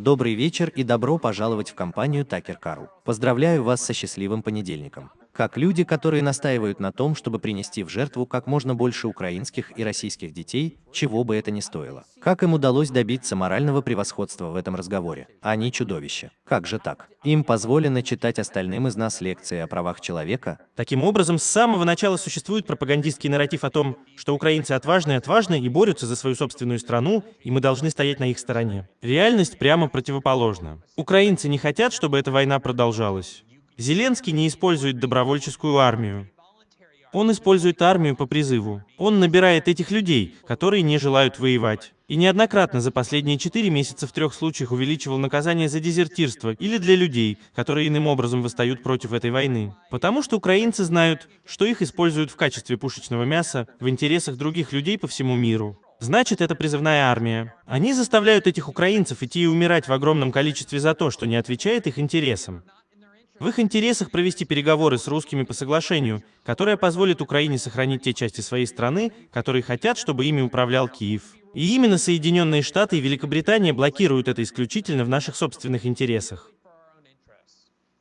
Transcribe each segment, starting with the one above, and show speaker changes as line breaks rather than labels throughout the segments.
Добрый вечер и добро пожаловать в компанию Такер Карл. Поздравляю вас со счастливым понедельником как люди, которые настаивают на том, чтобы принести в жертву как можно больше украинских и российских детей, чего бы это ни стоило. Как им удалось добиться морального превосходства в этом разговоре? Они чудовища. Как же так? Им позволено читать остальным из нас лекции о правах человека?
Таким образом, с самого начала существует пропагандистский нарратив о том, что украинцы отважны и отважны и борются за свою собственную страну, и мы должны стоять на их стороне. Реальность прямо противоположна. Украинцы не хотят, чтобы эта война продолжалась. Зеленский не использует добровольческую армию. Он использует армию по призыву. Он набирает этих людей, которые не желают воевать. И неоднократно за последние четыре месяца в трех случаях увеличивал наказание за дезертирство или для людей, которые иным образом восстают против этой войны. Потому что украинцы знают, что их используют в качестве пушечного мяса в интересах других людей по всему миру. Значит, это призывная армия. Они заставляют этих украинцев идти и умирать в огромном количестве за то, что не отвечает их интересам. В их интересах провести переговоры с русскими по соглашению, которое позволит Украине сохранить те части своей страны, которые хотят, чтобы ими управлял Киев. И именно Соединенные Штаты и Великобритания блокируют это исключительно в наших собственных интересах.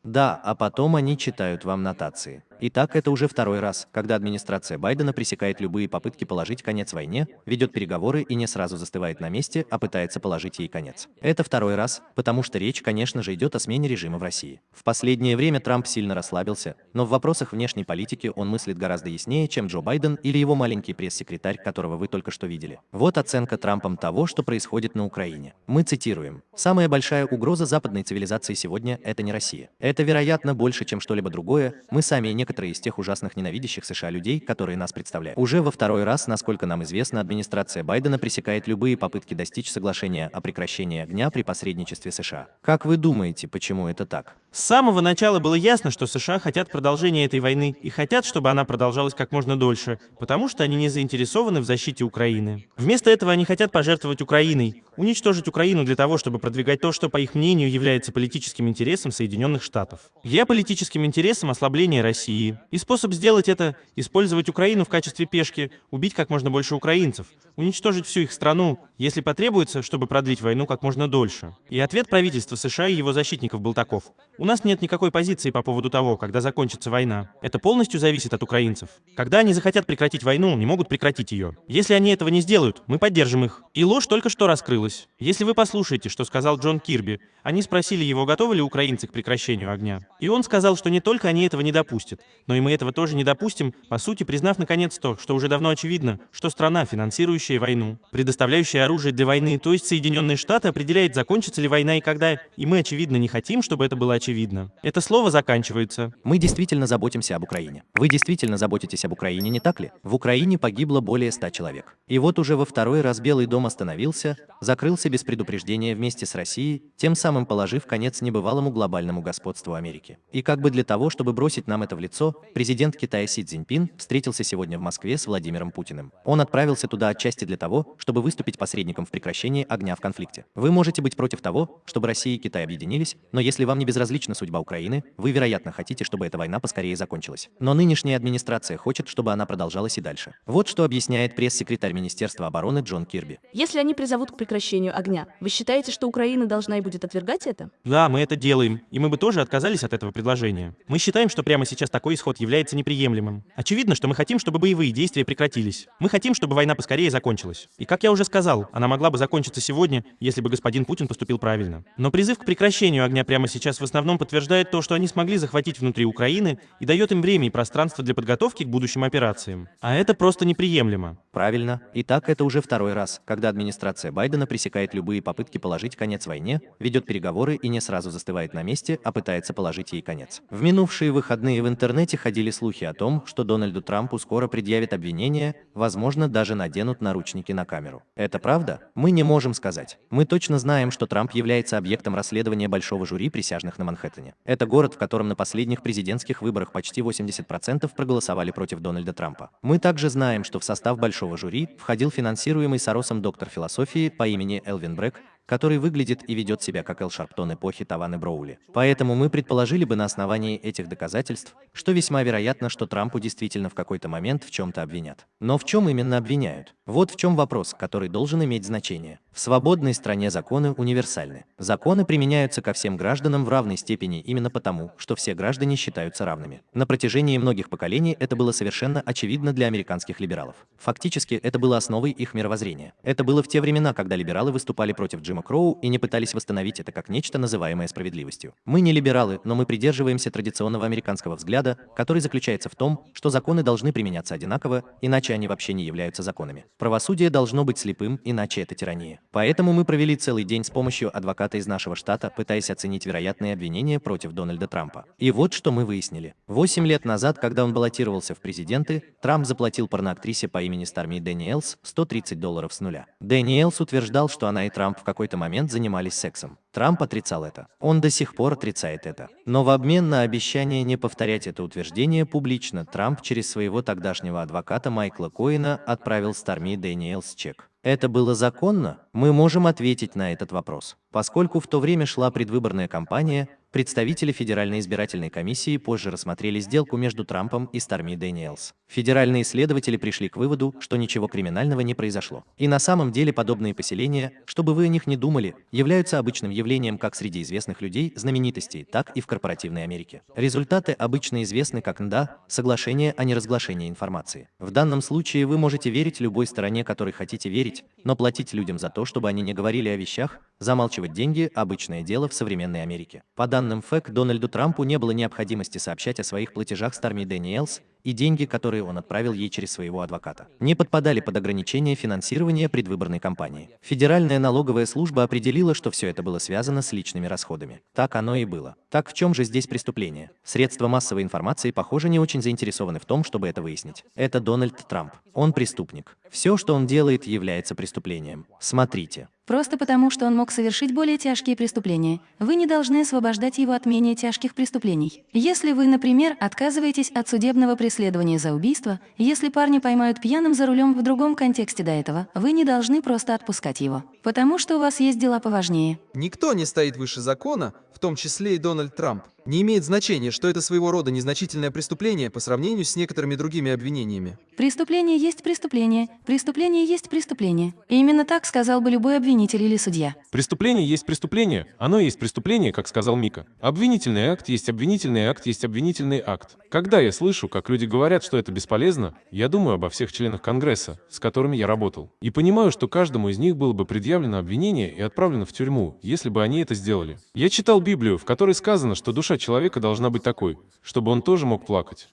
Да, а потом они читают вам нотации. Итак, это уже второй раз, когда администрация Байдена пресекает любые попытки положить конец войне, ведет переговоры и не сразу застывает на месте, а пытается положить ей конец. Это второй раз, потому что речь, конечно же, идет о смене режима в России. В последнее время Трамп сильно расслабился, но в вопросах внешней политики он мыслит гораздо яснее, чем Джо Байден или его маленький пресс-секретарь, которого вы только что видели. Вот оценка Трампом того, что происходит на Украине. Мы цитируем. «Самая большая угроза западной цивилизации сегодня – это не Россия. Это, вероятно, больше, чем что-либо другое. Мы сами не из тех ужасных ненавидящих США людей, которые нас представляют. Уже во второй раз, насколько нам известно, администрация Байдена пресекает любые попытки достичь соглашения о прекращении огня при посредничестве США. Как вы думаете, почему это так?
С самого начала было ясно, что США хотят продолжения этой войны и хотят, чтобы она продолжалась как можно дольше, потому что они не заинтересованы в защите Украины. Вместо этого они хотят пожертвовать Украиной, уничтожить Украину для того, чтобы продвигать то, что, по их мнению, является политическим интересом Соединенных Штатов. Геополитическим интересом ослабления России. И способ сделать это – использовать Украину в качестве пешки, убить как можно больше украинцев, уничтожить всю их страну, если потребуется, чтобы продлить войну как можно дольше. И ответ правительства США и его защитников был таков. У нас нет никакой позиции по поводу того, когда закончится война. Это полностью зависит от украинцев. Когда они захотят прекратить войну, не могут прекратить ее. Если они этого не сделают, мы поддержим их. И ложь только что раскрылась. Если вы послушаете, что сказал Джон Кирби, они спросили его, готовы ли украинцы к прекращению огня. И он сказал, что не только они этого не допустят, но и мы этого тоже не допустим, по сути признав наконец то, что уже давно очевидно, что страна, финансирующая войну, предоставляющая оружие для войны, то есть Соединенные Штаты, определяет, закончится ли война и когда, и мы очевидно не хотим, чтобы это было очевидно. Это слово заканчивается.
Мы действительно заботимся об Украине. Вы действительно заботитесь об Украине, не так ли? В Украине погибло более 100 человек. И вот уже во второй раз Белый дом остановился, закрылся без предупреждения вместе с Россией, тем самым положив конец небывалому глобальному господству Америки. И как бы для того, чтобы бросить нам это в лицо, президент Китая Си Цзиньпин встретился сегодня в Москве с Владимиром Путиным. Он отправился туда отчасти для того, чтобы выступить посредником в прекращении огня в конфликте. Вы можете быть против того, чтобы Россия и Китай объединились, но если вам не безразлична судьба Украины, вы, вероятно, хотите, чтобы эта война поскорее закончилась. Но нынешняя администрация хочет, чтобы она продолжалась и дальше. Вот что объясняет пресс-секретарь Министерства обороны Джон Кирби.
Если они призовут к прекращению огня, вы считаете, что Украина должна и будет отвергать это?
Да, мы это делаем, и мы бы тоже отказались от этого предложения. Мы считаем, что прямо сейчас такой исход является неприемлемым. Очевидно, что мы хотим, чтобы боевые действия прекратились. Мы хотим, чтобы война поскорее закончилась. И как я уже сказал, она могла бы закончиться сегодня, если бы господин Путин поступил правильно. Но призыв к прекращению огня прямо сейчас в основном основном подтверждает то, что они смогли захватить внутри Украины и дает им время и пространство для подготовки к будущим операциям. А это просто неприемлемо.
Правильно. И так это уже второй раз, когда администрация Байдена пресекает любые попытки положить конец войне, ведет переговоры и не сразу застывает на месте, а пытается положить ей конец. В минувшие выходные в интернете ходили слухи о том, что Дональду Трампу скоро предъявят обвинения, возможно, даже наденут наручники на камеру. Это правда? Мы не можем сказать. Мы точно знаем, что Трамп является объектом расследования большого жюри присяжных на. Манхэттене. Это город, в котором на последних президентских выборах почти 80% проголосовали против Дональда Трампа. Мы также знаем, что в состав большого жюри входил финансируемый Соросом доктор философии по имени Элвин Брэк, который выглядит и ведет себя как Эл Шарптон эпохи Таваны Броули. Поэтому мы предположили бы на основании этих доказательств, что весьма вероятно, что Трампу действительно в какой-то момент в чем-то обвинят. Но в чем именно обвиняют? Вот в чем вопрос, который должен иметь значение. В свободной стране законы универсальны. Законы применяются ко всем гражданам в равной степени именно потому, что все граждане считаются равными. На протяжении многих поколений это было совершенно очевидно для американских либералов. Фактически, это было основой их мировоззрения. Это было в те времена, когда либералы выступали против Джима Кроу и не пытались восстановить это как нечто, называемое справедливостью. Мы не либералы, но мы придерживаемся традиционного американского взгляда, который заключается в том, что законы должны применяться одинаково, иначе они вообще не являются законами. Правосудие должно быть слепым, иначе это тирания. Поэтому мы провели целый день с помощью адвоката из нашего штата, пытаясь оценить вероятные обвинения против Дональда Трампа. И вот что мы выяснили. Восемь лет назад, когда он баллотировался в президенты, Трамп заплатил порноактрисе по имени Сторми Дэниелс 130 долларов с нуля. Дэниелс утверждал, что она и Трамп в какой-то момент занимались сексом. Трамп отрицал это. Он до сих пор отрицает это. Но в обмен на обещание не повторять это утверждение публично, Трамп через своего тогдашнего адвоката Майкла Коэна отправил Сторми Дэниелс чек. Это было законно? Мы можем ответить на этот вопрос. Поскольку в то время шла предвыборная кампания, Представители Федеральной избирательной комиссии позже рассмотрели сделку между Трампом и Сторми Дэниелс. Федеральные следователи пришли к выводу, что ничего криминального не произошло. И на самом деле подобные поселения, чтобы вы о них не думали, являются обычным явлением как среди известных людей, знаменитостей, так и в корпоративной Америке. Результаты обычно известны как НДА – соглашение о неразглашении информации. В данном случае вы можете верить любой стороне, которой хотите верить, но платить людям за то, чтобы они не говорили о вещах, замалчивать деньги – обычное дело в современной Америке. По данным ФЭК, Дональду Трампу не было необходимости сообщать о своих платежах Сторми Дэниелс, и деньги, которые он отправил ей через своего адвоката, не подпадали под ограничение финансирования предвыборной кампании. Федеральная налоговая служба определила, что все это было связано с личными расходами. Так оно и было. Так в чем же здесь преступление? Средства массовой информации, похоже, не очень заинтересованы в том, чтобы это выяснить. Это Дональд Трамп. Он преступник. Все, что он делает, является преступлением. Смотрите.
Просто потому, что он мог совершить более тяжкие преступления. Вы не должны освобождать его от менее тяжких преступлений. Если вы, например, отказываетесь от судебного преследования за убийство, если парня поймают пьяным за рулем в другом контексте до этого, вы не должны просто отпускать его. Потому что у вас есть дела поважнее.
Никто не стоит выше закона, в том числе и Дональд Трамп. Не имеет значения, что это своего рода незначительное преступление по сравнению с некоторыми другими обвинениями.
Преступление есть преступление, преступление есть преступление. И именно так сказал бы любой обвинитель или судья.
Преступление есть преступление. Оно есть преступление, как сказал Мика. Обвинительный акт есть обвинительный акт есть обвинительный акт. Когда я слышу, как люди говорят, что это бесполезно, я думаю обо всех членах Конгресса, с которыми я работал. И понимаю, что каждому из них было бы предъявлено обвинение и отправлено в тюрьму, если бы они это сделали. Я читал Библию, в которой сказано, что душа человека должна быть такой, чтобы он тоже мог плакать.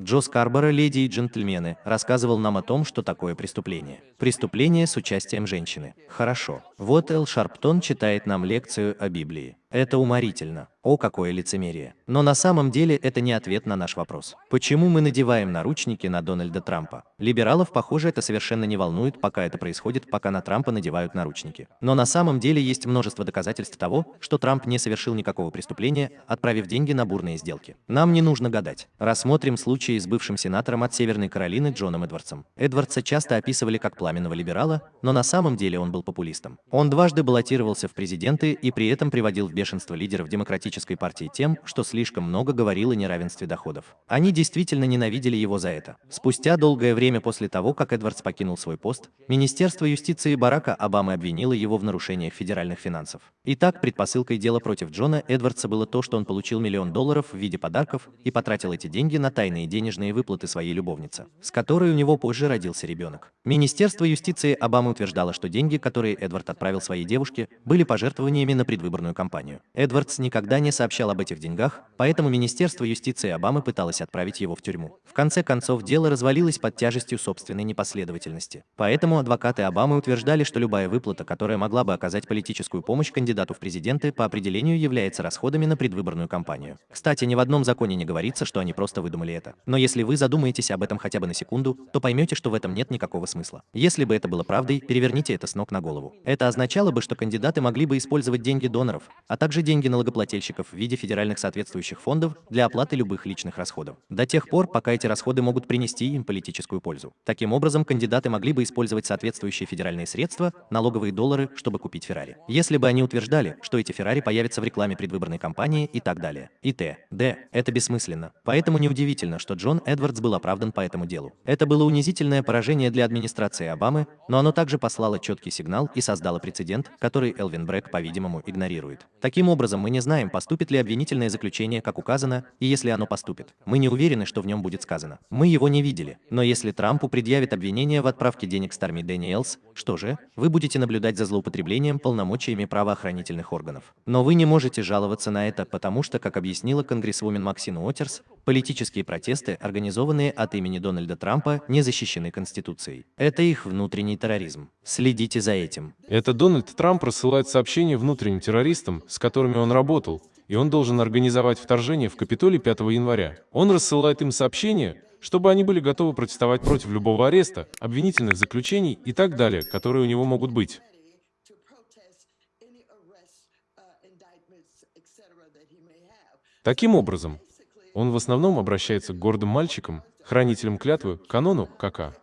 Джо Скарборо, леди и джентльмены, рассказывал нам о том, что такое преступление. Преступление с участием женщины. Хорошо. Вот Эл Шарптон читает нам лекцию о Библии. Это уморительно. О, какое лицемерие. Но на самом деле это не ответ на наш вопрос. Почему мы надеваем наручники на Дональда Трампа? Либералов, похоже, это совершенно не волнует, пока это происходит, пока на Трампа надевают наручники. Но на самом деле есть множество доказательств того, что Трамп не совершил никакого преступления, отправив деньги на бурные сделки. Нам не нужно гадать. Рассмотрим случай с бывшим сенатором от Северной Каролины Джоном Эдвардсом. Эдвардса часто описывали как пламенного либерала, но на самом деле он был популистом. Он дважды баллотировался в президенты и при этом приводил в бешенство лидеров Демократической партии тем, что слишком много говорил о неравенстве доходов. Они действительно ненавидели его за это. Спустя долгое время после того, как Эдвардс покинул свой пост, Министерство юстиции Барака Обамы обвинило его в нарушениях федеральных финансов. Итак, предпосылкой дела против Джона Эдвардса было то, что он получил миллион долларов в виде подарков и потратил эти деньги на тайные денежные выплаты своей любовницы, с которой у него позже родился ребенок. Министерство юстиции Обамы утверждало, что деньги, которые Эдвард отправил своей девушке, были пожертвованиями на предвыборную кампанию. Эдвардс никогда не сообщал об этих деньгах, поэтому Министерство юстиции Обамы пыталось отправить его в тюрьму. В конце концов, дело развалилось под тяжестью собственной непоследовательности. Поэтому адвокаты Обамы утверждали, что любая выплата, которая могла бы оказать политическую помощь кандидату в президенты, по определению является расходами на предвыборную кампанию. Кстати, ни в одном законе не говорится, что они просто выдумали это. Но если вы задумаетесь об этом хотя бы на секунду, то поймете, что в этом нет никакого смысла. Если бы это было правдой, переверните это с ног на голову. Это означало бы, что кандидаты могли бы использовать деньги доноров, а также деньги налогоплательщиков в виде федеральных соответствующих фондов для оплаты любых личных расходов. До тех пор, пока эти расходы могут принести им политическую пользу. Таким образом, кандидаты могли бы использовать соответствующие федеральные средства, налоговые доллары, чтобы купить Феррари. Если бы они утверждали, что эти Феррари появятся в рекламе предвыборной кампании и так далее. И т. д. Это бессмысленно. Поэтому неудивительно, что Джон Эдвардс был оправдан по этому делу. Это было унизительное поражение для администрации Обамы, но оно также послало четкий сигнал и создало прецедент, который Элвин Брэгг, по-видимому, игнорирует. Таким образом, мы не знаем, поступит ли обвинительное заключение, как указано, и если оно поступит. Мы не уверены, что в нем будет сказано. Мы его не видели. Но если Трампу предъявит обвинение в отправке денег Сторми Дэниелс, что же? Вы будете наблюдать за злоупотреблением полномочиями правоохранительных органов. Но вы не можете жаловаться на это, потому что, как объяснила конгрессвумен Максин Уотерс, политические протесты, организованные от имени Дональда Трампа, не защищены Конституцией. Это их внутренний терроризм. Следите за этим.
Это Дональд Трамп рассылает сообщения внутренним террористам, с которыми он работал, и он должен организовать вторжение в Капитолий 5 января. Он рассылает им сообщения, чтобы они были готовы протестовать против любого ареста, обвинительных заключений и так далее, которые у него могут быть. Таким образом, он в основном обращается к гордым мальчикам, хранителям клятвы, канону КК.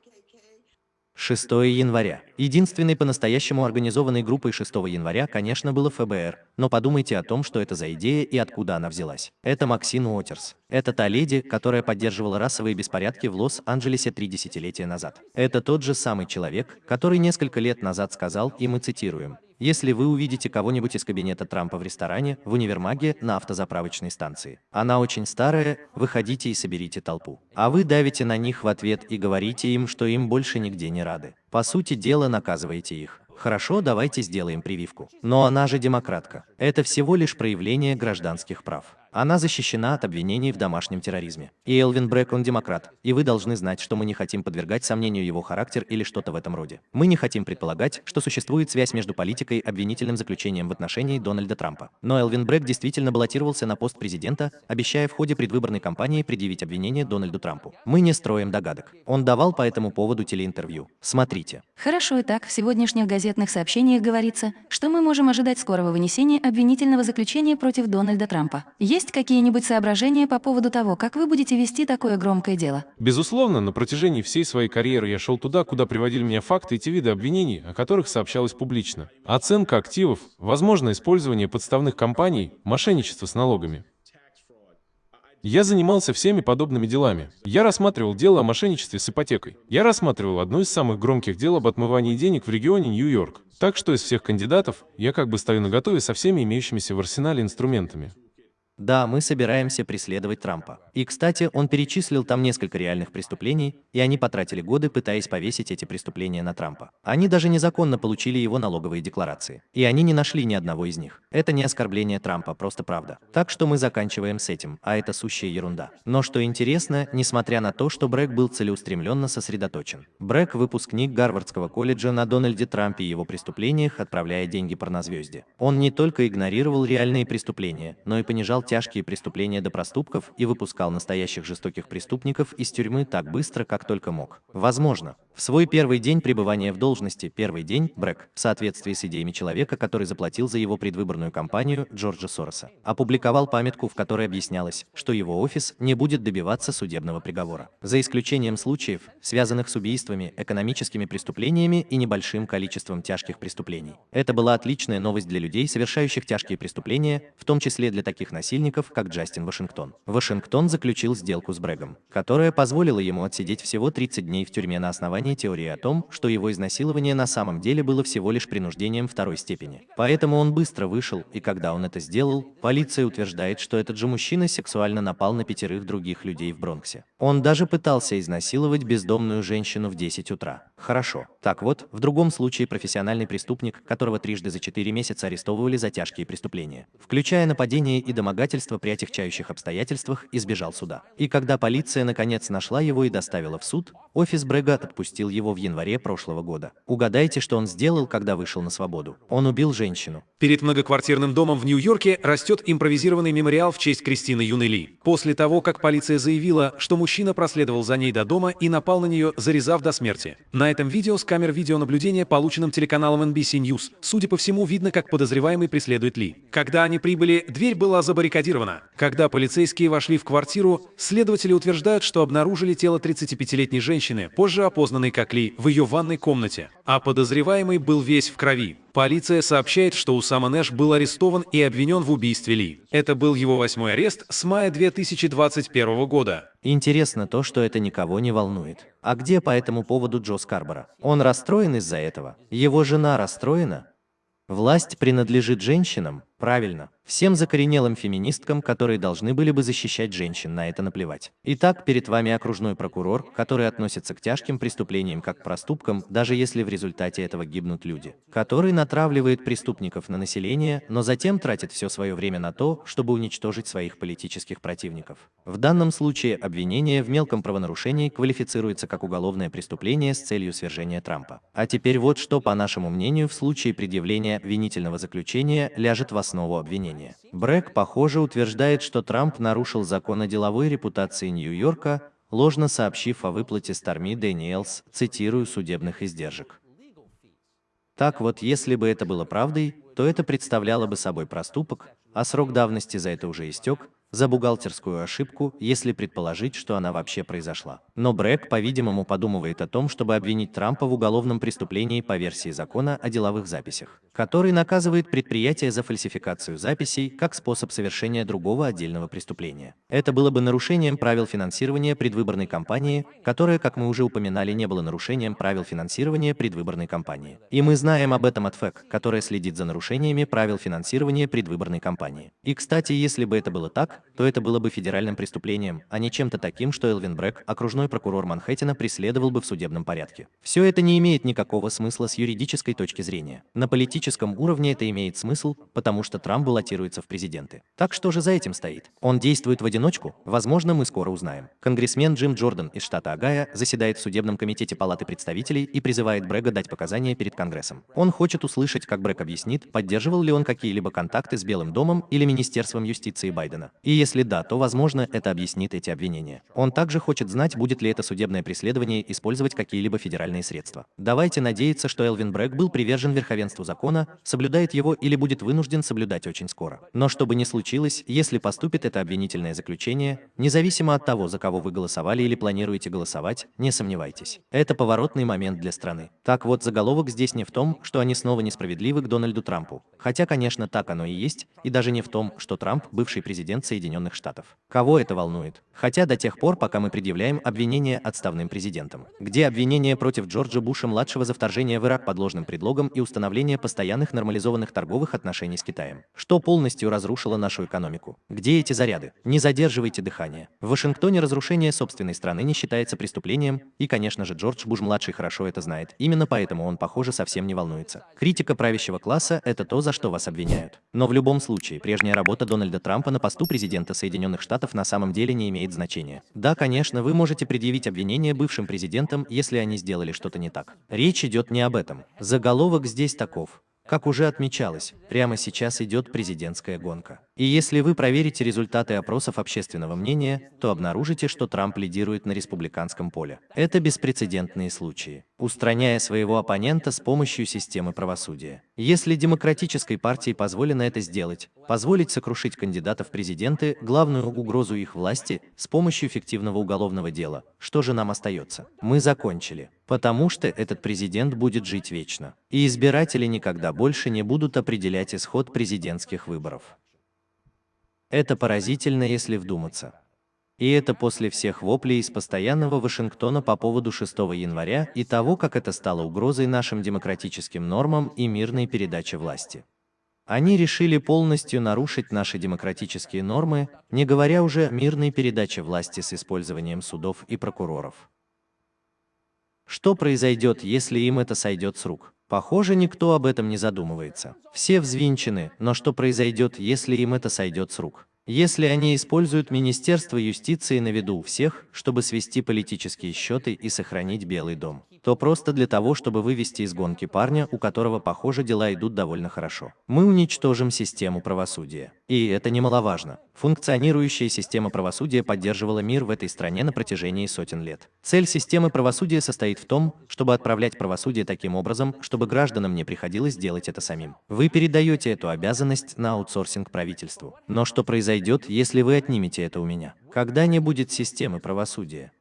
6 января. Единственной по-настоящему организованной группой 6 января, конечно, было ФБР, но подумайте о том, что это за идея и откуда она взялась. Это Максин Уотерс. Это та леди, которая поддерживала расовые беспорядки в Лос-Анджелесе три десятилетия назад. Это тот же самый человек, который несколько лет назад сказал, и мы цитируем, если вы увидите кого-нибудь из кабинета Трампа в ресторане, в универмаге, на автозаправочной станции. Она очень старая, выходите и соберите толпу. А вы давите на них в ответ и говорите им, что им больше нигде не рады. По сути дела наказываете их. Хорошо, давайте сделаем прививку. Но она же демократка. Это всего лишь проявление гражданских прав. Она защищена от обвинений в домашнем терроризме. И Элвин Брэк, он демократ. И вы должны знать, что мы не хотим подвергать сомнению его характер или что-то в этом роде. Мы не хотим предполагать, что существует связь между политикой и обвинительным заключением в отношении Дональда Трампа. Но Элвин Брэк действительно баллотировался на пост президента, обещая в ходе предвыборной кампании предъявить обвинение Дональду Трампу. Мы не строим догадок. Он давал по этому поводу телеинтервью. Смотрите.
Хорошо и так, в сегодняшних газетных сообщениях говорится, что мы можем ожидать скорого вынесения обвинительного заключения против Дональда Трампа. Есть какие-нибудь соображения по поводу того, как вы будете вести такое громкое дело?
Безусловно, на протяжении всей своей карьеры я шел туда, куда приводили меня факты и те виды обвинений, о которых сообщалось публично. Оценка активов, возможное использование подставных компаний, мошенничество с налогами. Я занимался всеми подобными делами. Я рассматривал дело о мошенничестве с ипотекой. Я рассматривал одно из самых громких дел об отмывании денег в регионе Нью-Йорк. Так что из всех кандидатов я как бы стою наготове со всеми имеющимися в арсенале инструментами.
Да, мы собираемся преследовать Трампа. И, кстати, он перечислил там несколько реальных преступлений, и они потратили годы, пытаясь повесить эти преступления на Трампа. Они даже незаконно получили его налоговые декларации. И они не нашли ни одного из них. Это не оскорбление Трампа, просто правда. Так что мы заканчиваем с этим, а это сущая ерунда. Но что интересно, несмотря на то, что Брэк был целеустремленно сосредоточен. Брэк – выпускник Гарвардского колледжа на Дональде Трампе и его преступлениях, отправляя деньги порнозвезде. Он не только игнорировал реальные преступления, но и понижал тяжкие преступления до проступков и выпускал настоящих жестоких преступников из тюрьмы так быстро, как только мог. Возможно, в свой первый день пребывания в должности, первый день, Брэк, в соответствии с идеями человека, который заплатил за его предвыборную кампанию Джорджа Сороса, опубликовал памятку, в которой объяснялось, что его офис не будет добиваться судебного приговора. За исключением случаев, связанных с убийствами, экономическими преступлениями и небольшим количеством тяжких преступлений. Это была отличная новость для людей, совершающих тяжкие преступления, в том числе для таких насильников, как Джастин Вашингтон. Вашингтон заключил сделку с Брэгом, которая позволила ему отсидеть всего 30 дней в тюрьме на основании теории о том, что его изнасилование на самом деле было всего лишь принуждением второй степени. Поэтому он быстро вышел, и когда он это сделал, полиция утверждает, что этот же мужчина сексуально напал на пятерых других людей в Бронксе. Он даже пытался изнасиловать бездомную женщину в 10 утра. Хорошо. Так вот, в другом случае профессиональный преступник, которого трижды за 4 месяца арестовывали за тяжкие преступления, включая нападение и домогательство при отягчающих обстоятельствах, избежал суда. И когда полиция наконец нашла его и доставила в суд, офис Брэга отпустил его в январе прошлого года. Угадайте, что он сделал, когда вышел на свободу. Он убил женщину.
Перед многоквартирным домом в Нью-Йорке растет импровизированный мемориал в честь Кристины Юны Ли. После того, как полиция заявила, что мужчина проследовал за ней до дома и напал на нее, зарезав до смерти. На На этом видео с камер видеонаблюдения, полученным телеканалом NBC News, судя по всему, видно, как подозреваемый преследует Ли. Когда они прибыли, дверь была забаррикадирована. Когда полицейские вошли в квартиру, следователи утверждают, что обнаружили тело 35-летней женщины, позже опознанной как Ли, в ее ванной комнате. А подозреваемый был весь в крови. Полиция сообщает, что Усама Нэш был арестован и обвинен в убийстве Ли. Это был его восьмой арест с мая 2021 года.
Интересно то, что это никого не волнует. А где по этому поводу Джо Скарбора? Он расстроен из-за этого? Его жена расстроена? Власть принадлежит женщинам? Правильно. Всем закоренелым феминисткам, которые должны были бы защищать женщин, на это наплевать. Итак, перед вами окружной прокурор, который относится к тяжким преступлениям как к проступкам, даже если в результате этого гибнут люди. Который натравливает преступников на население, но затем тратит все свое время на то, чтобы уничтожить своих политических противников. В данном случае обвинение в мелком правонарушении квалифицируется как уголовное преступление с целью свержения Трампа. А теперь вот что, по нашему мнению, в случае предъявления обвинительного заключения ляжет в основу обвинения. Брэк, похоже, утверждает, что Трамп нарушил закон о деловой репутации Нью-Йорка, ложно сообщив о выплате Старми Дэниелс, цитирую, судебных издержек. Так вот, если бы это было правдой, то это представляло бы собой проступок, а срок давности за это уже истек, за бухгалтерскую ошибку, если предположить, что она вообще произошла. Но Брэк, по-видимому, подумывает о том, чтобы обвинить Трампа в уголовном преступлении по версии закона о деловых записях, который наказывает предприятие за фальсификацию записей как способ совершения другого отдельного преступления. Это было бы нарушением правил финансирования предвыборной кампании, которое, как мы уже упоминали, не было нарушением правил финансирования предвыборной кампании. И мы знаем об этом от ФЭК, которая следит за нарушениями правил финансирования предвыборной кампании. И, кстати, если бы это было так, то это было бы федеральным преступлением, а не чем-то таким, что Элвин Брэк, окружной прокурор Манхэттена, преследовал бы в судебном порядке. Все это не имеет никакого смысла с юридической точки зрения. На политическом уровне это имеет смысл, потому что Трамп баллотируется в президенты. Так что же за этим стоит? Он действует в одиночку? Возможно, мы скоро узнаем. Конгрессмен Джим Джордан из штата Огайо заседает в судебном комитете Палаты представителей и призывает Брэга дать показания перед Конгрессом. Он хочет услышать, как Брэк объяснит, поддерживал ли он какие-либо контакты с Белым домом или Министерством юстиции Байдена. И если да, то, возможно, это объяснит эти обвинения. Он также хочет знать, будет ли это судебное преследование использовать какие-либо федеральные средства. Давайте надеяться, что Элвин Брэк был привержен верховенству закона, соблюдает его или будет вынужден соблюдать очень скоро. Но что бы ни случилось, если поступит это обвинительное заключение, независимо от того, за кого вы голосовали или планируете голосовать, не сомневайтесь. Это поворотный момент для страны. Так вот, заголовок здесь не в том, что они снова несправедливы к Дональду Трампу. Хотя, конечно, так оно и есть, и даже не в том, что Трамп – бывший президент Соединенных Штатов. Кого это волнует? Хотя до тех пор, пока мы предъявляем обвинения отставным президентам. Где обвинения против Джорджа Буша-младшего за вторжение в Ирак под ложным предлогом и установление постоянных нормализованных торговых отношений с Китаем? Что полностью разрушило нашу экономику? Где эти заряды? Не задерживайте дыхание. В Вашингтоне разрушение собственной страны не считается преступлением, и, конечно же, Джордж Буш-младший хорошо это знает. Именно поэтому он, похоже, совсем не волнуется. Критика правящего класса – это то, за что вас обвиняют. Но в любом случае, прежняя работа Дональда Трампа на посту президента президента Соединенных Штатов на самом деле не имеет значения. Да, конечно, вы можете предъявить обвинение бывшим президентам, если они сделали что-то не так. Речь идет не об этом. Заголовок здесь таков. Как уже отмечалось, прямо сейчас идет президентская гонка. И если вы проверите результаты опросов общественного мнения, то обнаружите, что Трамп лидирует на республиканском поле. Это беспрецедентные случаи, устраняя своего оппонента с помощью системы правосудия. Если демократической партии позволено это сделать, позволить сокрушить кандидатов в президенты, главную угрозу их власти, с помощью фиктивного уголовного дела, что же нам остается? Мы закончили. Потому что этот президент будет жить вечно. И избиратели никогда больше не будут определять исход президентских выборов. Это поразительно, если вдуматься. И это после всех воплей из постоянного Вашингтона по поводу 6 января и того, как это стало угрозой нашим демократическим нормам и мирной передаче власти. Они решили полностью нарушить наши демократические нормы, не говоря уже о мирной передаче власти с использованием судов и прокуроров. Что произойдет, если им это сойдет с рук? Похоже, никто об этом не задумывается. Все взвинчены, но что произойдет, если им это сойдет с рук? Если они используют Министерство юстиции на виду у всех, чтобы свести политические счеты и сохранить Белый дом. То просто для того, чтобы вывести из гонки парня, у которого, похоже, дела идут довольно хорошо. Мы уничтожим систему правосудия. И это немаловажно. Функционирующая система правосудия поддерживала мир в этой стране на протяжении сотен лет. Цель системы правосудия состоит в том, чтобы отправлять правосудие таким образом, чтобы гражданам не приходилось делать это самим. Вы передаете эту обязанность на аутсорсинг правительству. Но что произойдет, если вы отнимете это у меня? Когда не будет системы правосудия?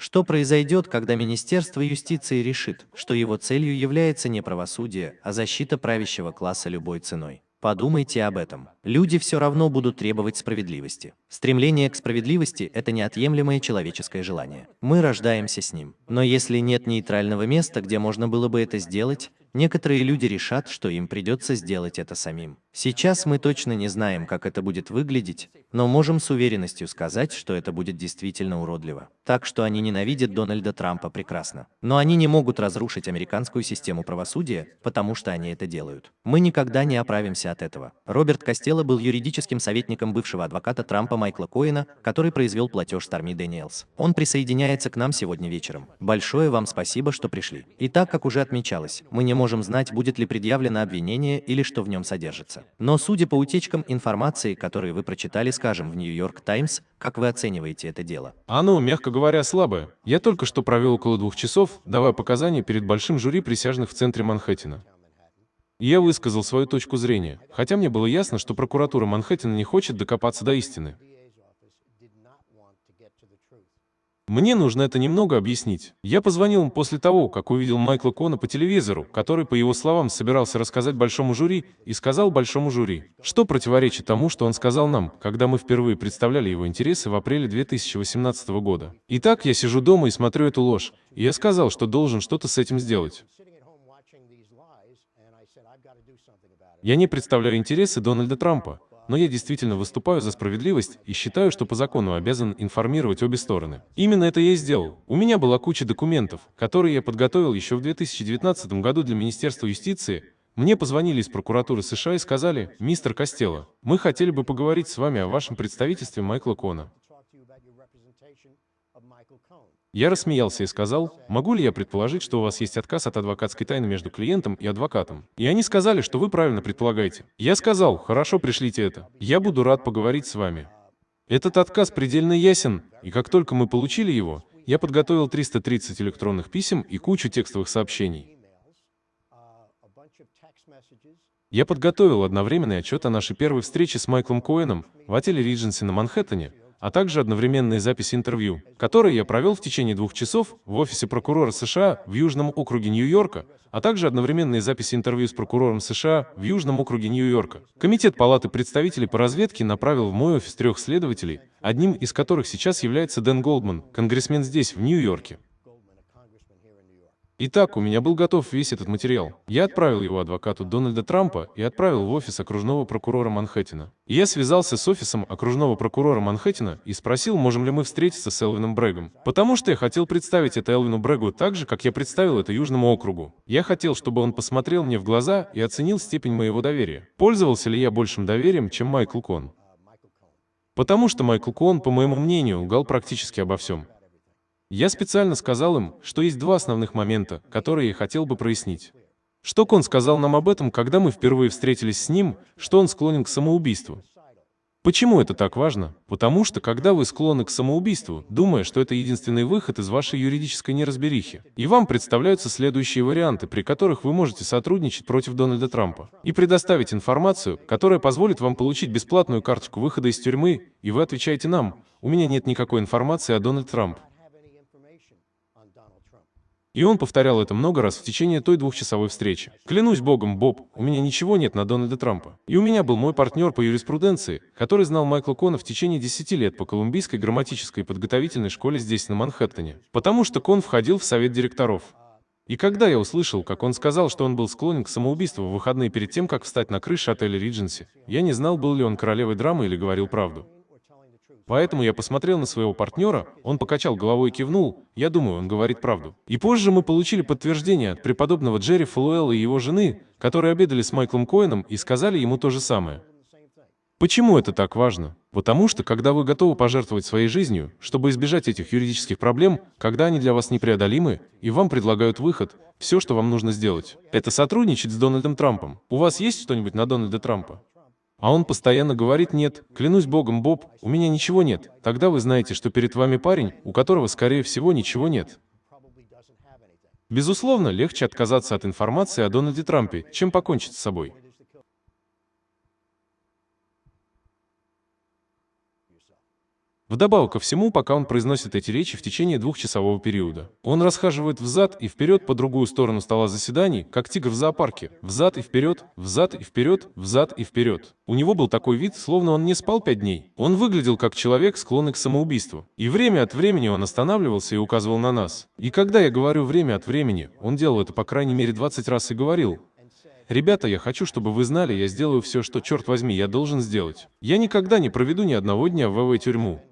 Что произойдет, когда Министерство юстиции решит, что его целью является не правосудие, а защита правящего класса любой ценой? Подумайте об этом. Люди все равно будут требовать справедливости. Стремление к справедливости – это неотъемлемое человеческое желание. Мы рождаемся с ним. Но если нет нейтрального места, где можно было бы это сделать, некоторые люди решат, что им придется сделать это самим. Сейчас мы точно не знаем, как это будет выглядеть, но можем с уверенностью сказать, что это будет действительно уродливо. Так что они ненавидят Дональда Трампа прекрасно. Но они не могут разрушить американскую систему правосудия, потому что они это делают. Мы никогда не оправимся от этого. Роберт Костелло был юридическим советником бывшего адвоката Трампа Майкла Коэна, который произвел платеж Старми Дэниелс. Он присоединяется к нам сегодня вечером. Большое вам спасибо, что пришли. И так, как уже отмечалось, мы не можем знать, будет ли предъявлено обвинение или что в нем содержится. Но судя по утечкам информации, которые вы прочитали, скажем, в Нью-Йорк Таймс, как вы оцениваете это дело?
Оно, мягко говоря, слабое. Я только что провел около двух часов, давая показания перед большим жюри присяжных в центре Манхэттена. Я высказал свою точку зрения, хотя мне было ясно, что прокуратура Манхэттена не хочет докопаться до истины. Мне нужно это немного объяснить. Я позвонил им после того, как увидел Майкла Кона по телевизору, который, по его словам, собирался рассказать большому жюри, и сказал большому жюри, что противоречит тому, что он сказал нам, когда мы впервые представляли его интересы в апреле 2018 года. Итак, я сижу дома и смотрю эту ложь, и я сказал, что должен что-то с этим сделать. Я не представляю интересы Дональда Трампа, но я действительно выступаю за справедливость и считаю, что по закону обязан информировать обе стороны. Именно это я и сделал. У меня была куча документов, которые я подготовил еще в 2019 году для Министерства юстиции, мне позвонили из прокуратуры США и сказали, мистер Костелло, мы хотели бы поговорить с вами о вашем представительстве Майкла Кона. Я рассмеялся и сказал, могу ли я предположить, что у вас есть отказ от адвокатской тайны между клиентом и адвокатом? И они сказали, что вы правильно предполагаете. Я сказал, хорошо, пришлите это. Я буду рад поговорить с вами. Этот отказ предельно ясен, и как только мы получили его, я подготовил 330 электронных писем и кучу текстовых сообщений. Я подготовил одновременный отчет о нашей первой встрече с Майклом Коэном в отеле Ридженси на Манхэттене, а также одновременные записи интервью, которые я провел в течение двух часов в офисе прокурора США в Южном округе Нью-Йорка, а также одновременные записи интервью с прокурором США в Южном округе Нью-Йорка. Комитет Палаты представителей по разведке направил в мой офис трех следователей, одним из которых сейчас является Дэн Голдман, конгрессмен здесь, в Нью-Йорке. Итак, у меня был готов весь этот материал. Я отправил его адвокату Дональда Трампа и отправил в офис окружного прокурора Манхэттена. Я связался с офисом окружного прокурора Манхэттена и спросил, можем ли мы встретиться с Элвином Брэгом. Потому что я хотел представить это Элвину Брэгу так же, как я представил это Южному округу. Я хотел, чтобы он посмотрел мне в глаза и оценил степень моего доверия. Пользовался ли я большим доверием, чем Майкл Кон? Потому что Майкл Кон, по моему мнению, лгал практически обо всем. Я специально сказал им, что есть два основных момента, которые я хотел бы прояснить. Что Кон сказал нам об этом, когда мы впервые встретились с ним, что он склонен к самоубийству. Почему это так важно? Потому что, когда вы склонны к самоубийству, думая, что это единственный выход из вашей юридической неразберихи, и вам представляются следующие варианты, при которых вы можете сотрудничать против Дональда Трампа, и предоставить информацию, которая позволит вам получить бесплатную карточку выхода из тюрьмы, и вы отвечаете нам, у меня нет никакой информации о Дональд Трамп. И он повторял это много раз в течение той двухчасовой встречи. Клянусь богом, Боб, у меня ничего нет на Дональда Трампа. И у меня был мой партнер по юриспруденции, который знал Майкла Кона в течение 10 лет по Колумбийской грамматической подготовительной школе здесь, на Манхэттене. Потому что Кон входил в совет директоров. И когда я услышал, как он сказал, что он был склонен к самоубийству в выходные перед тем, как встать на крыше отеля Ридженси, я не знал, был ли он королевой драмы или говорил правду. Поэтому я посмотрел на своего партнера, он покачал головой и кивнул, я думаю, он говорит правду. И позже мы получили подтверждение от преподобного Джерри Фалуэлла и его жены, которые обедали с Майклом Коэном и сказали ему то же самое. Почему это так важно? Потому что, когда вы готовы пожертвовать своей жизнью, чтобы избежать этих юридических проблем, когда они для вас непреодолимы, и вам предлагают выход, все, что вам нужно сделать, это сотрудничать с Дональдом Трампом. У вас есть что-нибудь на Дональда Трампа? А он постоянно говорит «нет». Клянусь богом, Боб, у меня ничего нет. Тогда вы знаете, что перед вами парень, у которого, скорее всего, ничего нет. Безусловно, легче отказаться от информации о Дональде Трампе, чем покончить с собой. Вдобавок ко всему, пока он произносит эти речи в течение двухчасового периода, он расхаживает взад и вперед по другую сторону стола заседаний, как тигр в зоопарке. Взад и вперед, взад и вперед, взад и вперед. У него был такой вид, словно он не спал пять дней. Он выглядел как человек, склонный к самоубийству. И время от времени он останавливался и указывал на нас. И когда я говорю «время от времени», он делал это по крайней мере 20 раз и говорил, Ребята, я хочу, чтобы вы знали, я сделаю все, что, черт возьми, я должен сделать. Я никогда не проведу ни одного дня в ВВ-тюрьму.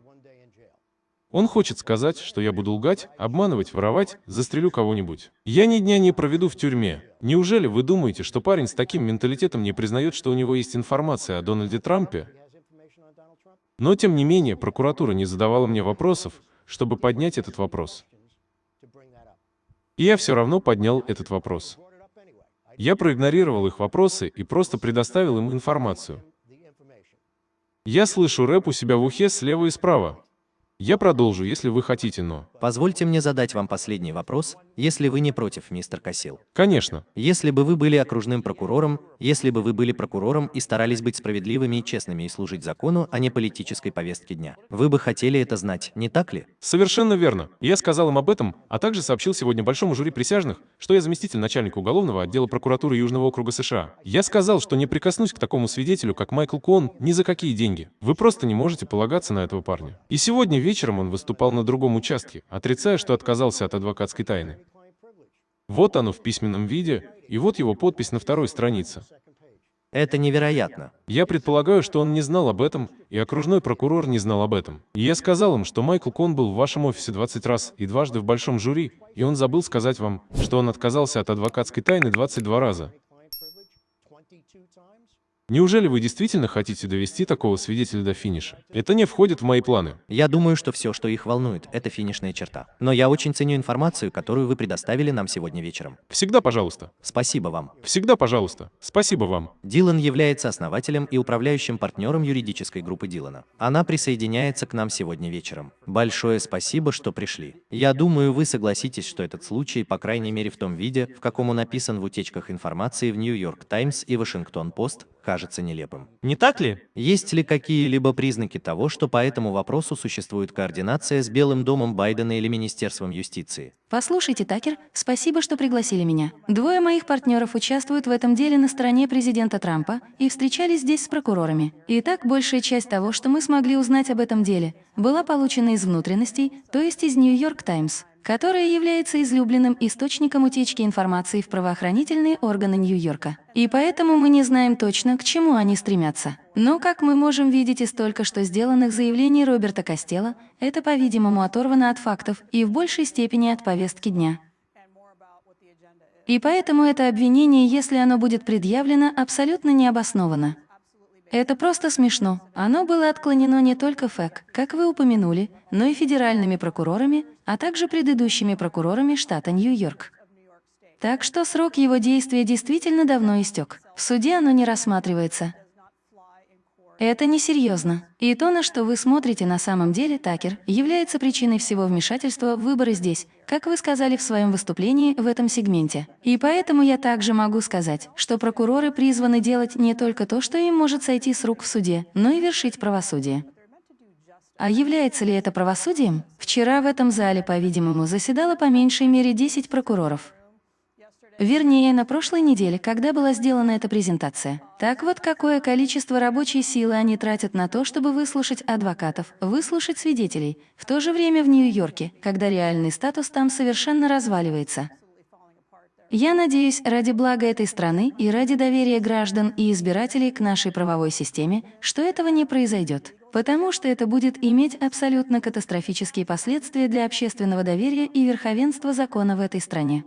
Он хочет сказать, что я буду лгать, обманывать, воровать, застрелю кого-нибудь. Я ни дня не проведу в тюрьме. Неужели вы думаете, что парень с таким менталитетом не признает, что у него есть информация о Дональде Трампе? Но, тем не менее, прокуратура не задавала мне вопросов, чтобы поднять этот вопрос. И я все равно поднял этот вопрос. Я проигнорировал их вопросы и просто предоставил им информацию. Я слышу рэп у себя в ухе слева и справа. Я продолжу, если вы хотите, но...
Позвольте мне задать вам последний вопрос, если вы не против, мистер Кассил.
Конечно.
Если бы вы были окружным прокурором, если бы вы были прокурором и старались быть справедливыми и честными и служить закону, а не политической повестке дня, вы бы хотели это знать, не так ли?
Совершенно верно. Я сказал им об этом, а также сообщил сегодня большому жюри присяжных, что я заместитель начальника уголовного отдела прокуратуры Южного округа США. Я сказал, что не прикоснусь к такому свидетелю, как Майкл Кон, ни за какие деньги. Вы просто не можете полагаться на этого парня. И сегодня вечером он выступал на другом участке, отрицая, что отказался от адвокатской тайны. Вот оно в письменном виде, и вот его подпись на второй странице.
Это невероятно.
Я предполагаю, что он не знал об этом, и окружной прокурор не знал об этом. И я сказал им, что Майкл Кон был в вашем офисе 20 раз и дважды в большом жюри, и он забыл сказать вам, что он отказался от адвокатской тайны 22 раза. Неужели вы действительно хотите довести такого свидетеля до финиша? Это не входит в мои планы.
Я думаю, что все, что их волнует, это финишная черта. Но я очень ценю информацию, которую вы предоставили нам сегодня вечером.
Всегда пожалуйста.
Спасибо вам.
Всегда пожалуйста. Спасибо вам.
Дилан является основателем и управляющим партнером юридической группы Дилана. Она присоединяется к нам сегодня вечером. Большое спасибо, что пришли. Я думаю, вы согласитесь, что этот случай, по крайней мере в том виде, в каком он описан в утечках информации в Нью-Йорк Таймс и Вашингтон-Пост, кажется нелепым.
Не так ли?
Есть ли какие-либо признаки того, что по этому вопросу существует координация с Белым домом Байдена или Министерством юстиции?
Послушайте, Такер, спасибо, что пригласили меня. Двое моих партнеров участвуют в этом деле на стороне президента Трампа и встречались здесь с прокурорами. Итак, большая часть того, что мы смогли узнать об этом деле, была получена из внутренностей, то есть из Нью-Йорк Таймс которая является излюбленным источником утечки информации в правоохранительные органы Нью-Йорка. И поэтому мы не знаем точно, к чему они стремятся. Но, как мы можем видеть из только что сделанных заявлений Роберта Костела, это, по-видимому, оторвано от фактов и в большей степени от повестки дня. И поэтому это обвинение, если оно будет предъявлено, абсолютно необоснованно. Это просто смешно. Оно было отклонено не только ФЭК, как вы упомянули, но и федеральными прокурорами, а также предыдущими прокурорами штата Нью-Йорк. Так что срок его действия действительно давно истек. В суде оно не рассматривается. Это несерьезно. И то, на что вы смотрите на самом деле, Такер, является причиной всего вмешательства в выборы здесь, как вы сказали в своем выступлении в этом сегменте. И поэтому я также могу сказать, что прокуроры призваны делать не только то, что им может сойти с рук в суде, но и вершить правосудие. А является ли это правосудием? Вчера в этом зале, по-видимому, заседало по меньшей мере 10 прокуроров. Вернее, на прошлой неделе, когда была сделана эта презентация. Так вот, какое количество рабочей силы они тратят на то, чтобы выслушать адвокатов, выслушать свидетелей, в то же время в Нью-Йорке, когда реальный статус там совершенно разваливается. Я надеюсь, ради блага этой страны и ради доверия граждан и избирателей к нашей правовой системе, что этого не произойдет. Потому что это будет иметь абсолютно катастрофические последствия для общественного доверия и верховенства закона в этой стране.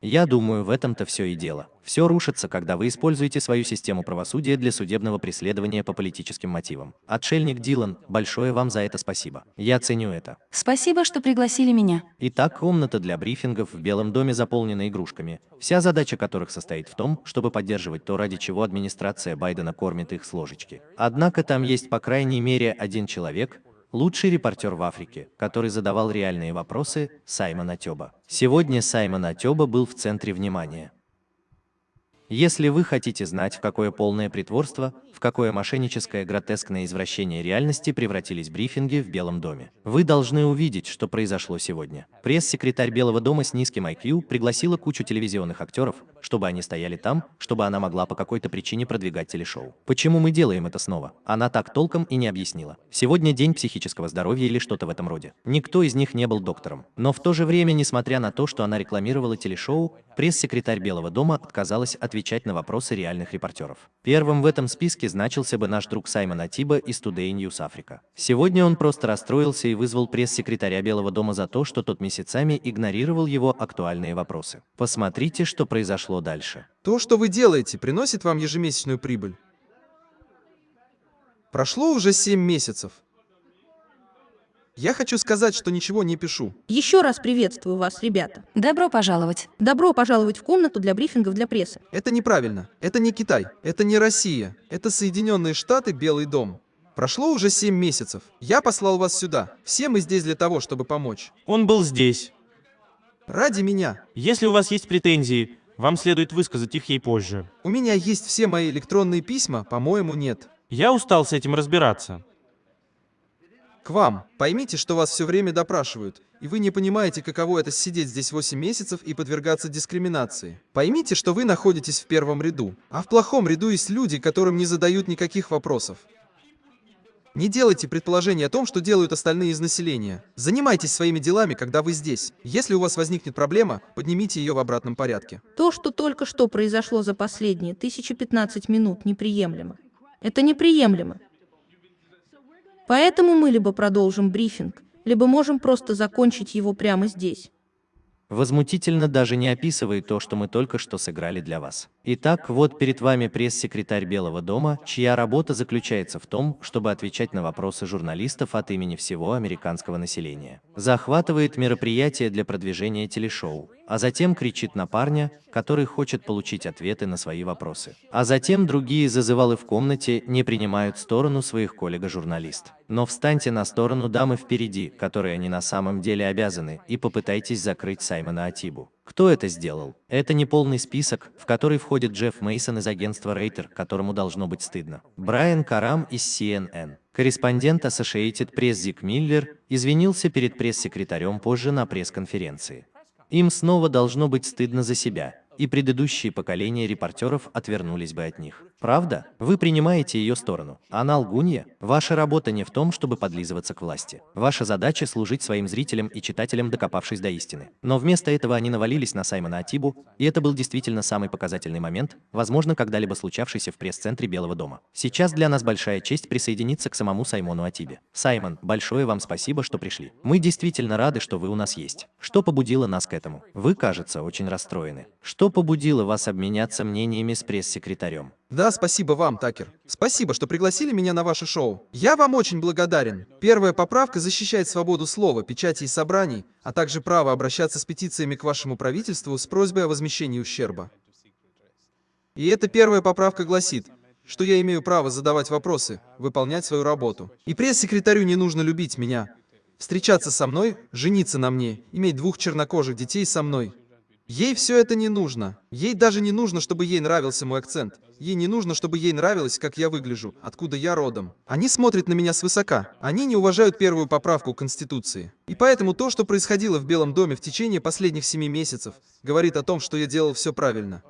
Я думаю, в этом-то все и дело. Все рушится, когда вы используете свою систему правосудия для судебного преследования по политическим мотивам. Отшельник Дилан, большое вам за это спасибо. Я ценю это.
Спасибо, что пригласили меня.
Итак, комната для брифингов в Белом доме заполнена игрушками, вся задача которых состоит в том, чтобы поддерживать то, ради чего администрация Байдена кормит их с ложечки. Однако там есть по крайней мере один человек, лучший репортер в Африке, который задавал реальные вопросы, Саймон Атёба. Сегодня Саймон Атёба был в центре внимания. Если вы хотите знать, в какое полное притворство, в какое мошенническое гротескное извращение реальности превратились брифинги в Белом доме, вы должны увидеть, что произошло сегодня. Пресс-секретарь Белого дома с низким IQ пригласила кучу телевизионных актеров, чтобы они стояли там, чтобы она могла по какой-то причине продвигать телешоу. Почему мы делаем это снова? Она так толком и не объяснила. Сегодня день психического здоровья или что-то в этом роде. Никто из них не был доктором. Но в то же время, несмотря на то, что она рекламировала телешоу, пресс-секретарь Белого дома отказалась отвечать на вопросы реальных репортеров. Первым в этом списке значился бы наш друг Саймон Атиба из Today News Africa. Сегодня он просто расстроился и вызвал пресс-секретаря Белого дома за то, что тот месяцами игнорировал его актуальные вопросы. Посмотрите, что произошло дальше.
То, что вы делаете, приносит вам ежемесячную прибыль. Прошло уже 7 месяцев. Я хочу сказать, что ничего не пишу.
Еще раз приветствую вас, ребята.
Добро пожаловать.
Добро пожаловать в комнату для брифингов для прессы.
Это неправильно. Это не Китай. Это не Россия. Это Соединенные Штаты, Белый дом. Прошло уже 7 месяцев. Я послал вас сюда. Все мы здесь для того, чтобы помочь.
Он был здесь.
Ради меня.
Если у вас есть претензии, вам следует высказать их ей позже.
У меня есть все мои электронные письма, по-моему, нет.
Я устал с этим разбираться.
Вам. Поймите, что вас все время допрашивают, и вы не понимаете, каково это сидеть здесь 8 месяцев и подвергаться дискриминации. Поймите, что вы находитесь в первом ряду, а в плохом ряду есть люди, которым не задают никаких вопросов. Не делайте предположений о том, что делают остальные из населения. Занимайтесь своими делами, когда вы здесь. Если у вас возникнет проблема, поднимите ее в обратном порядке.
То, что только что произошло за последние 1015 минут, неприемлемо. Это неприемлемо. Поэтому мы либо продолжим брифинг, либо можем просто закончить его прямо здесь.
Возмутительно даже не описывает то, что мы только что сыграли для вас. Итак, вот перед вами пресс-секретарь Белого дома, чья работа заключается в том, чтобы отвечать на вопросы журналистов от имени всего американского населения. Захватывает мероприятие для продвижения телешоу, а затем кричит на парня, который хочет получить ответы на свои вопросы. А затем другие зазывалы в комнате не принимают сторону своих коллега-журналист. Но встаньте на сторону дамы впереди, которой они на самом деле обязаны, и попытайтесь закрыть Саймона Атибу. Кто это сделал? Это не полный список, в который входит Джефф Мейсон из агентства Рейтер, которому должно быть стыдно. Брайан Карам из CNN. Корреспондент Associated Press Зик Миллер извинился перед пресс-секретарем позже на пресс-конференции. Им снова должно быть стыдно за себя, и предыдущие поколения репортеров отвернулись бы от них. Правда? Вы принимаете ее сторону. Она лгунья. Ваша работа не в том, чтобы подлизываться к власти. Ваша задача служить своим зрителям и читателям, докопавшись до истины. Но вместо этого они навалились на Саймона Атибу, и это был действительно самый показательный момент, возможно, когда-либо случавшийся в пресс-центре Белого дома. Сейчас для нас большая честь присоединиться к самому Саймону Атибе. Саймон, большое вам спасибо, что пришли. Мы действительно рады, что вы у нас есть. Что побудило нас к этому? Вы, кажется, очень расстроены. Что побудило вас обменяться мнениями с пресс-секретарем?
Да, спасибо вам, Такер. Спасибо, что пригласили меня на ваше шоу. Я вам очень благодарен. Первая поправка защищает свободу слова, печати и собраний, а также право обращаться с петициями к вашему правительству с просьбой о возмещении ущерба. И эта первая поправка гласит, что я имею право задавать вопросы, выполнять свою работу. И пресс-секретарю не нужно любить меня, встречаться со мной, жениться на мне, иметь двух чернокожих детей со мной. Ей все это не нужно. Ей даже не нужно, чтобы ей нравился мой акцент. Ей не нужно, чтобы ей нравилось, как я выгляжу, откуда я родом. Они смотрят на меня свысока. Они не уважают первую поправку Конституции. И поэтому то, что происходило в Белом доме в течение последних семи месяцев, говорит о том, что я делал все правильно.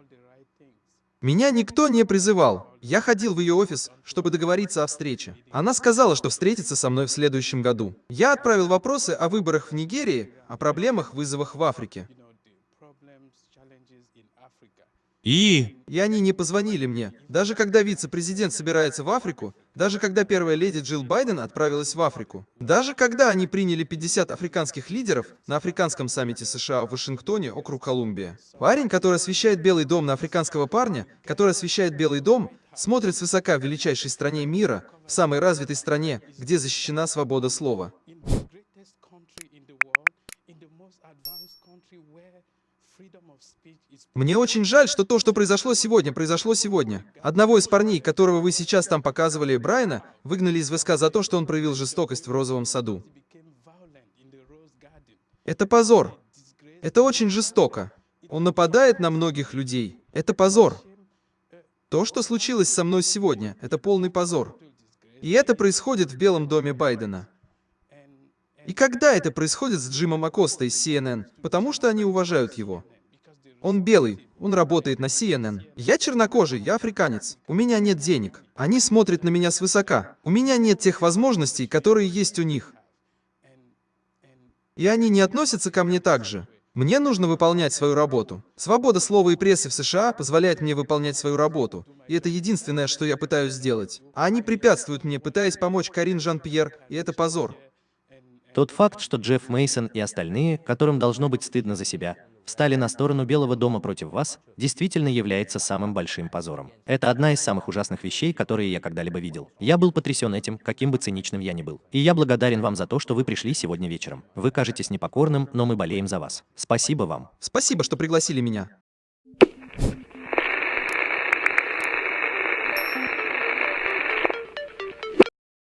Меня никто не призывал. Я ходил в ее офис, чтобы договориться о встрече. Она сказала, что встретится со мной в следующем году. Я отправил вопросы о выборах в Нигерии, о проблемах, вызовах в Африке.
И...
И они не позвонили мне. Даже когда вице-президент собирается в Африку, даже когда первая леди Джилл Байден отправилась в Африку, даже когда они приняли 50 африканских лидеров на африканском саммите США в Вашингтоне, округ Колумбия. Парень, который освещает Белый дом на африканского парня, который освещает Белый дом, смотрит свысока в величайшей стране мира, в самой развитой стране, где защищена свобода слова. Мне очень жаль, что то, что произошло сегодня, произошло сегодня. Одного из парней, которого вы сейчас там показывали, Брайана, выгнали из ВСК за то, что он проявил жестокость в розовом саду. Это позор. Это очень жестоко. Он нападает на многих людей. Это позор. То, что случилось со мной сегодня, это полный позор. И это происходит в Белом доме Байдена. И когда это происходит с Джимом Акоста из CNN? Потому что они уважают его. Он белый, он работает на CNN. Я чернокожий, я африканец. У меня нет денег. Они смотрят на меня свысока. У меня нет тех возможностей, которые есть у них. И они не относятся ко мне так же. Мне нужно выполнять свою работу. Свобода слова и прессы в США позволяет мне выполнять свою работу. И это единственное, что я пытаюсь сделать. А они препятствуют мне, пытаясь помочь Карин Жан-Пьер, и это позор.
Тот факт, что Джефф Мейсон и остальные, которым должно быть стыдно за себя, встали на сторону Белого дома против вас, действительно является самым большим позором. Это одна из самых ужасных вещей, которые я когда-либо видел. Я был потрясен этим, каким бы циничным я ни был. И я благодарен вам за то, что вы пришли сегодня вечером. Вы кажетесь непокорным, но мы болеем за вас. Спасибо вам.
Спасибо, что пригласили меня.